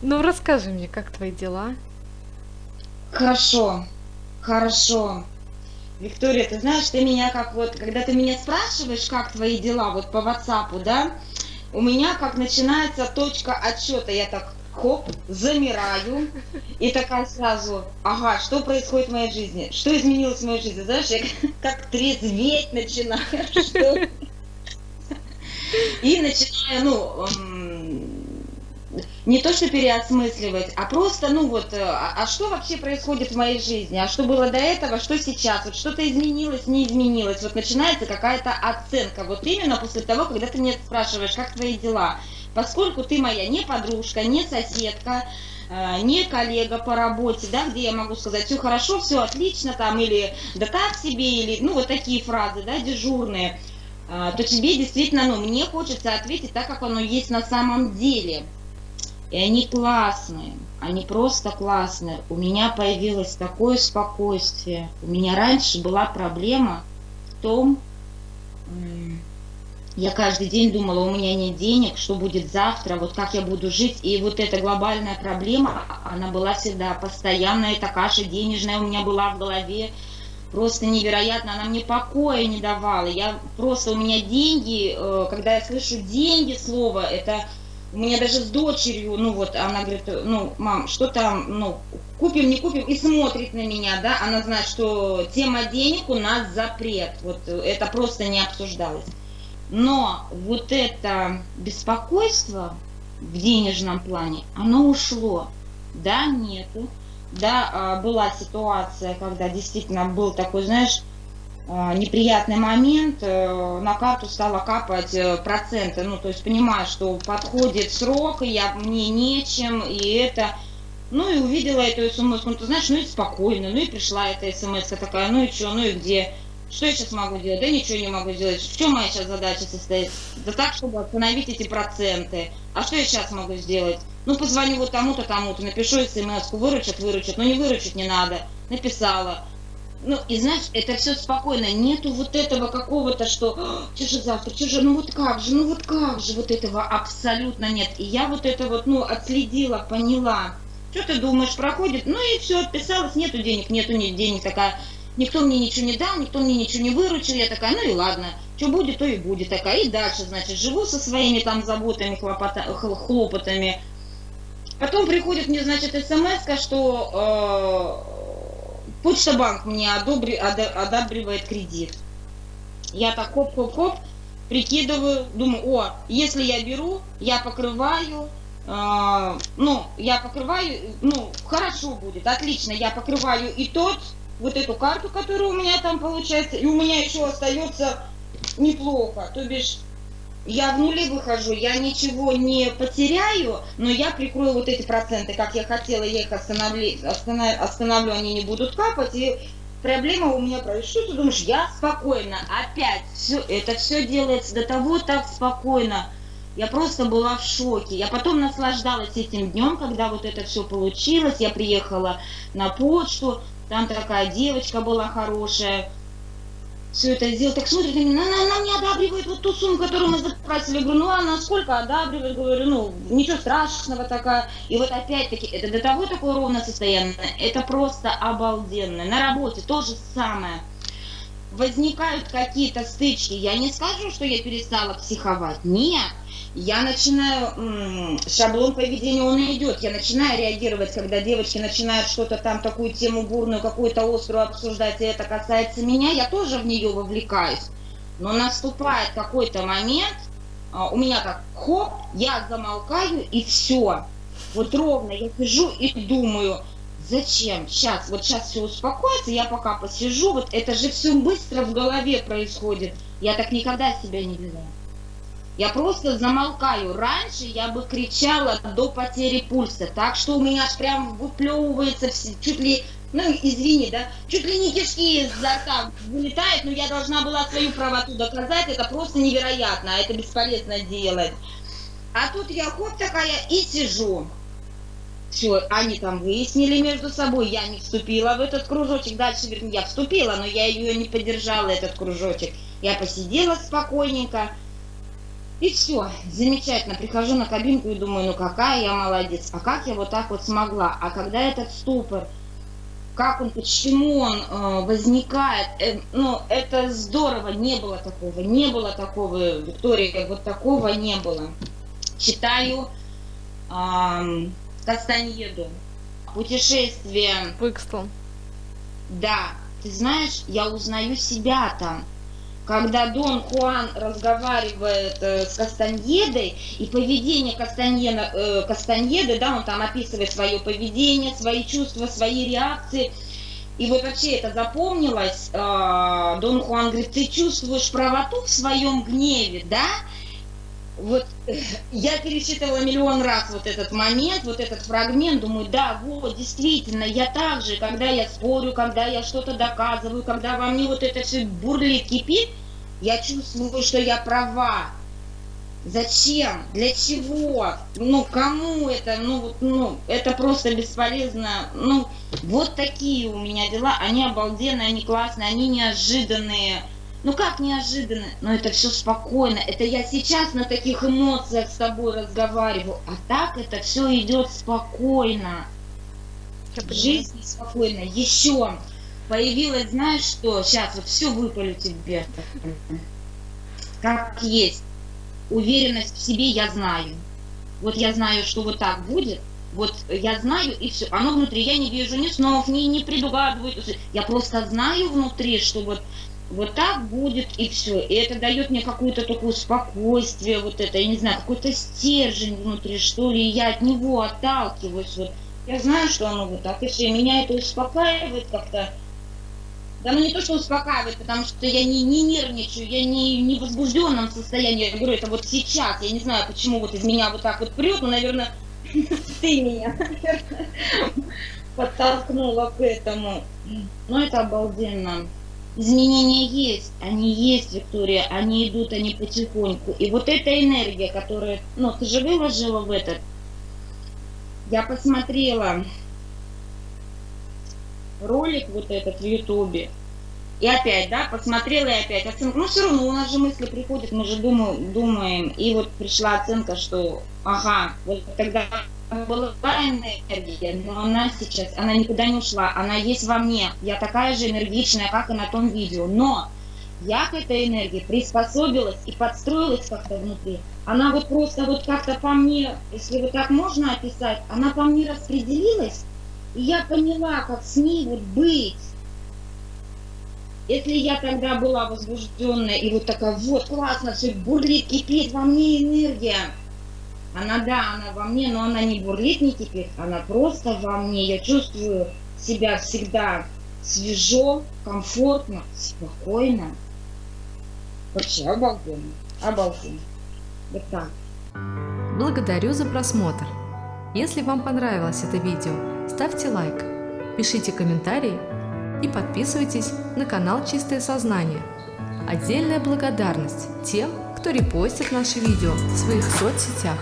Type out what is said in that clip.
Ну, расскажи мне, как твои дела? Хорошо, хорошо. Виктория, ты знаешь, ты меня как вот, когда ты меня спрашиваешь, как твои дела, вот по WhatsApp, да, у меня как начинается точка отсчета, я так хоп, замираю, и такая сразу, ага, что происходит в моей жизни, что изменилось в моей жизни, знаешь, я как трезветь начинаю, что... И начинаю, ну, не то что переосмысливать, а просто, ну вот, э, а, а что вообще происходит в моей жизни, а что было до этого, что сейчас, вот что-то изменилось, не изменилось, вот начинается какая-то оценка, вот именно после того, когда ты меня спрашиваешь, как твои дела, поскольку ты моя не подружка, не соседка, э, не коллега по работе, да, где я могу сказать, все хорошо, все отлично, там, или да так себе, или, ну, вот такие фразы, да, дежурные, э, то тебе действительно, ну, мне хочется ответить так, как оно есть на самом деле. И они классные, они просто классные. У меня появилось такое спокойствие. У меня раньше была проблема в том, я каждый день думала, у меня нет денег, что будет завтра, вот как я буду жить. И вот эта глобальная проблема, она была всегда постоянная, эта каша денежная у меня была в голове. Просто невероятно, она мне покоя не давала. Я просто, у меня деньги, э, когда я слышу деньги, слово, это у меня даже с дочерью, ну вот, она говорит, ну, мам, что там, ну, купим, не купим, и смотрит на меня, да, она знает, что тема денег у нас запрет, вот это просто не обсуждалось. Но вот это беспокойство в денежном плане, оно ушло, да, нету, да, а, была ситуация, когда действительно был такой, знаешь, неприятный момент, э, на карту стало капать э, проценты, ну, то есть понимаю, что подходит срок, и я, мне нечем, и это... Ну, и увидела эту смс, ну, ты знаешь, ну, и спокойно, ну, и пришла эта смс такая, ну, и что, ну, и где? Что я сейчас могу делать? Да ничего не могу сделать. В чем моя сейчас задача состоит? Да так, чтобы остановить эти проценты. А что я сейчас могу сделать? Ну, позвоню вот тому-то, тому-то, напишу смс выручат, выручат, но не выручить не надо. Написала ну, и знаешь, это все спокойно, нету вот этого какого-то, что, «А, что же завтра, что же, ну вот как же, ну вот как же, вот этого абсолютно нет. И я вот это вот, ну, отследила, поняла. Что ты думаешь, проходит? Ну и все, отписалась, нету денег, нету нет денег, такая, никто мне ничего не дал, никто мне ничего не выручил, я такая, ну и ладно, что будет, то и будет, такая, и дальше, значит, живу со своими там заботами, хлопота, хлопотами. Потом приходит мне, значит, смс что э, Почта банк мне одобри, одобривает кредит. Я так хоп-хоп-хоп, прикидываю, думаю, о, если я беру, я покрываю, э, ну, я покрываю, ну, хорошо будет, отлично, я покрываю и тот, вот эту карту, которая у меня там получается, и у меня еще остается неплохо, то бишь я в нуле выхожу, я ничего не потеряю, но я прикрою вот эти проценты, как я хотела, я их остановлю, останов, остановлю они не будут капать, и проблема у меня. Что ты думаешь, я спокойно, опять, все, это все делается до того так спокойно, я просто была в шоке. Я потом наслаждалась этим днем, когда вот это все получилось. Я приехала на почту, там такая девочка была хорошая, все это сделал, так смотрит она, она не одабривает вот ту сумму, которую мы запросили. Я говорю, ну она сколько одабривает? Говорю, ну ничего страшного такая. И вот опять-таки, это до того такое ровное состояние, это просто обалденно. На работе то же самое. Возникают какие-то стычки. Я не скажу, что я перестала психовать. Нет я начинаю, шаблон поведения он идет, я начинаю реагировать, когда девочки начинают что-то там, такую тему бурную, какую-то острую обсуждать, и это касается меня, я тоже в нее вовлекаюсь. Но наступает какой-то момент, а, у меня как хоп, я замолкаю и все. Вот ровно я сижу и думаю, зачем? Сейчас, вот сейчас все успокоится, я пока посижу, вот это же все быстро в голове происходит. Я так никогда себя не вела. Я просто замолкаю. Раньше я бы кричала до потери пульса. Так что у меня аж прям выплевывается все, чуть ли, ну извини, да, чуть ли не кишки изо рта вылетают, но я должна была свою правоту доказать. Это просто невероятно, а это бесполезно делать. А тут я хоп такая и сижу. Все, они там выяснили между собой, я не вступила в этот кружочек. Дальше, вернее, я вступила, но я ее не поддержала, этот кружочек. Я посидела спокойненько, И все, замечательно. Прихожу на кабинку и думаю, ну какая я молодец, а как я вот так вот смогла? А когда этот ступор, как он, почему он э, возникает, э, ну это здорово, не было такого, не было такого, Виктория, вот такого не было. Читаю э, Кастаньеду, путешествие. Пыкстон. Да, ты знаешь, я узнаю себя там когда Дон Хуан разговаривает э, с Кастаньедой, и поведение Кастаньена, э, Кастаньеды, да, он там описывает свое поведение, свои чувства, свои реакции, и вот вообще это запомнилось, э, Дон Хуан говорит, ты чувствуешь правоту в своем гневе, да? Вот э, я пересчитывала миллион раз вот этот момент, вот этот фрагмент, думаю, да, вот, действительно, я так же, когда я спорю, когда я что-то доказываю, когда во мне вот это все бурлит, кипит, я чувствую, что я права. Зачем? Для чего? Ну, кому это? Ну, ну, это просто бесполезно. Ну, вот такие у меня дела. Они обалденные, они классные, они неожиданные. Ну как неожиданно? Но это все спокойно. Это я сейчас на таких эмоциях с тобой разговариваю. А так это все идет спокойно. Жизнь спокойно. Еще появилось, знаешь что, сейчас вот все выпалю тебе, как есть. Уверенность в себе я знаю. Вот я знаю, что вот так будет, вот я знаю и все. Оно внутри, я не вижу ни снов, ни не предугадываю. Я просто знаю внутри, что вот вот так будет и все. И это дает мне какое-то такое спокойствие, вот это, я не знаю, какой-то стержень внутри, что ли, я от него отталкиваюсь. Вот. Я знаю, что оно вот так, и все. Меня это успокаивает как-то. Да ну не то, что успокаивает, потому что я не, не нервничаю, я не, не в возбужденном состоянии. Я говорю, это вот сейчас. Я не знаю, почему вот из меня вот так вот прет, но, наверное, ты меня, подтолкнула к этому. Ну, это обалденно. Изменения есть, они есть, Виктория, они идут, они потихоньку. И вот эта энергия, которая, ну, ты же выложила в этот, я посмотрела ролик вот этот в Ютубе. И опять, да, посмотрела и опять оценка. Ну, все равно у нас же мысли приходят, мы же думаем, думаем. И вот пришла оценка, что, ага, вот тогда была энергия, но она сейчас, она никуда не ушла, она есть во мне. Я такая же энергичная, как и на том видео. Но я к этой энергии приспособилась и подстроилась как-то внутри. Она вот просто вот как-то по мне, если вот так можно описать, она по мне распределилась, и я поняла, как с ней вот быть. Если я тогда была возбужденная и вот такая, вот классно, все бурлит, кипит во мне энергия, она, да, она во мне, но она не бурлит, не кипит, она просто во мне. Я чувствую себя всегда свежо, комфортно, спокойно. Вообще обалденно, обалденно. Вот так. Благодарю за просмотр. Если вам понравилось это видео, ставьте лайк, пишите комментарии и подписывайтесь на канал Чистое Сознание. Отдельная благодарность тем, кто репостит наши видео в своих соцсетях.